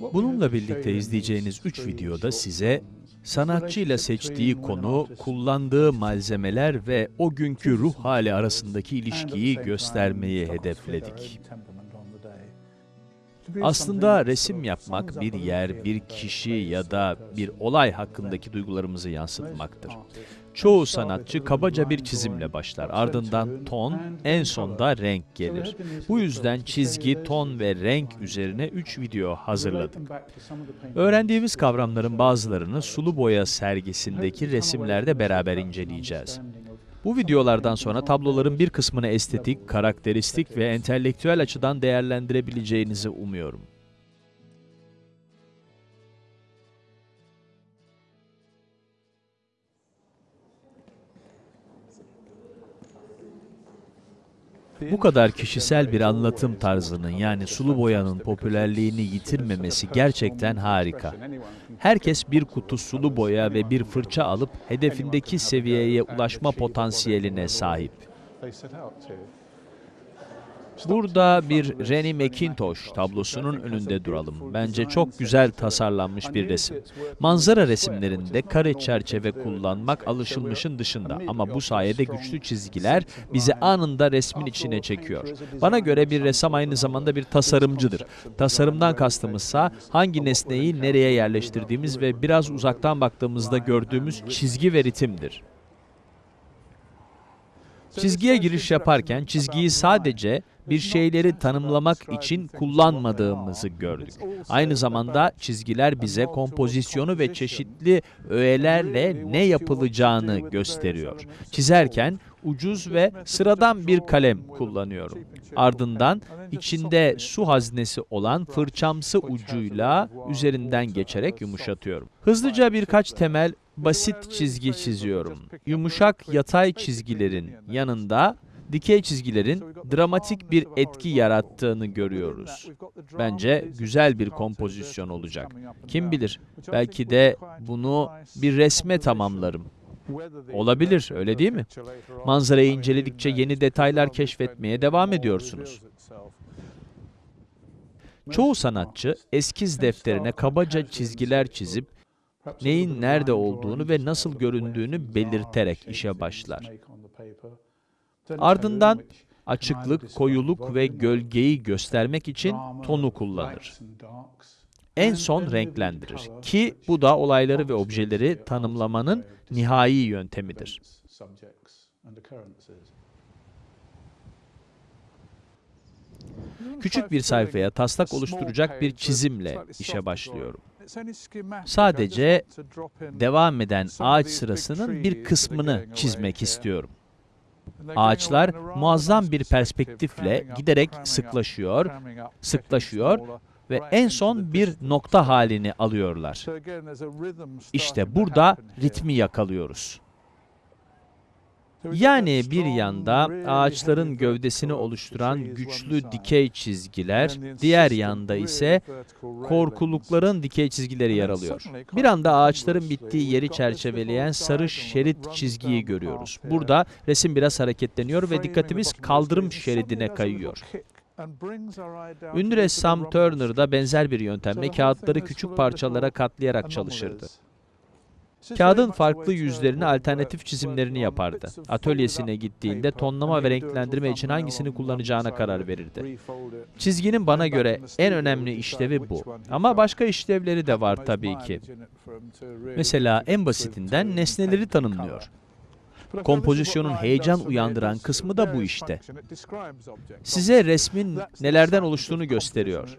Bununla birlikte izleyeceğiniz 3 videoda size sanatçıyla seçtiği konu, kullandığı malzemeler ve o günkü ruh hali arasındaki ilişkiyi göstermeyi hedefledik. Aslında resim yapmak bir yer, bir kişi ya da bir olay hakkındaki duygularımızı yansıtmaktır. Çoğu sanatçı kabaca bir çizimle başlar. Ardından ton, en sonda renk gelir. Bu yüzden çizgi, ton ve renk üzerine 3 video hazırladık. Öğrendiğimiz kavramların bazılarını sulu boya sergisindeki resimlerde beraber inceleyeceğiz. Bu videolardan sonra tabloların bir kısmını estetik, karakteristik ve entelektüel açıdan değerlendirebileceğinizi umuyorum. Bu kadar kişisel bir anlatım tarzının yani sulu boyanın popülerliğini yitirmemesi gerçekten harika. Herkes bir kutu sulu boya ve bir fırça alıp hedefindeki seviyeye ulaşma potansiyeline sahip. Burada bir Rennie McIntosh tablosunun önünde duralım. Bence çok güzel tasarlanmış bir resim. Manzara resimlerinde kare çerçeve kullanmak alışılmışın dışında ama bu sayede güçlü çizgiler bizi anında resmin içine çekiyor. Bana göre bir ressam aynı zamanda bir tasarımcıdır. Tasarımdan kastımızsa hangi nesneyi nereye yerleştirdiğimiz ve biraz uzaktan baktığımızda gördüğümüz çizgi ve ritimdir. Çizgiye giriş yaparken çizgiyi sadece bir şeyleri tanımlamak için kullanmadığımızı gördük. Aynı zamanda çizgiler bize kompozisyonu ve çeşitli öğelerle ne yapılacağını gösteriyor. Çizerken ucuz ve sıradan bir kalem kullanıyorum. Ardından içinde su haznesi olan fırçamsı ucuyla üzerinden geçerek yumuşatıyorum. Hızlıca birkaç temel basit çizgi çiziyorum. Yumuşak yatay çizgilerin yanında dikey çizgilerin dramatik bir etki yarattığını görüyoruz. Bence güzel bir kompozisyon olacak. Kim bilir, belki de bunu bir resme tamamlarım. Olabilir, öyle değil mi? Manzarayı inceledikçe yeni detaylar keşfetmeye devam ediyorsunuz. Çoğu sanatçı eskiz defterine kabaca çizgiler çizip neyin nerede olduğunu ve nasıl göründüğünü belirterek işe başlar. Ardından açıklık, koyuluk ve gölgeyi göstermek için tonu kullanır. En son renklendirir ki bu da olayları ve objeleri tanımlamanın nihai yöntemidir. Küçük bir sayfaya taslak oluşturacak bir çizimle işe başlıyorum. Sadece devam eden ağaç sırasının bir kısmını çizmek istiyorum. Ağaçlar muazzam bir perspektifle giderek sıklaşıyor, sıklaşıyor ve en son bir nokta halini alıyorlar. İşte burada ritmi yakalıyoruz. Yani bir yanda ağaçların gövdesini oluşturan güçlü dikey çizgiler, diğer yanda ise korkulukların dikey çizgileri yer alıyor. Bir anda ağaçların bittiği yeri çerçeveleyen sarı şerit çizgiyi görüyoruz. Burada resim biraz hareketleniyor ve dikkatimiz kaldırım şeridine kayıyor. Ünlü ressam Turner da benzer bir yöntemle kağıtları küçük parçalara katlayarak çalışırdı. Kağıdın farklı yüzlerini alternatif çizimlerini yapardı. Atölyesine gittiğinde tonlama ve renklendirme için hangisini kullanacağına karar verirdi. Çizginin bana göre en önemli işlevi bu. Ama başka işlevleri de var tabii ki. Mesela en basitinden nesneleri tanımlıyor. Kompozisyonun heyecan uyandıran kısmı da bu işte. Size resmin nelerden oluştuğunu gösteriyor.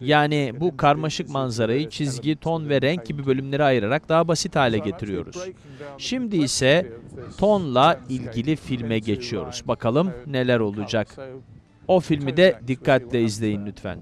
Yani bu karmaşık manzarayı çizgi, ton ve renk gibi bölümlere ayırarak daha basit hale getiriyoruz. Şimdi ise tonla ilgili filme geçiyoruz. Bakalım neler olacak. O filmi de dikkatle izleyin lütfen.